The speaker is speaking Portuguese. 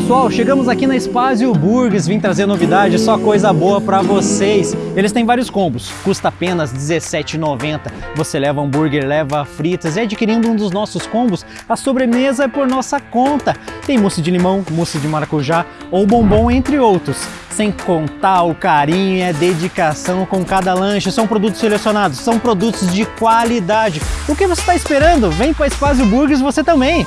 pessoal, chegamos aqui na Spazio Burgers, vim trazer novidade, só coisa boa para vocês. Eles têm vários combos, custa apenas R$17,90. Você leva hambúrguer, leva fritas e adquirindo um dos nossos combos, a sobremesa é por nossa conta. Tem mousse de limão, mousse de maracujá ou bombom, entre outros. Sem contar o carinho e a dedicação com cada lanche, são produtos selecionados, são produtos de qualidade. O que você está esperando? Vem para Spazio Burgers você também!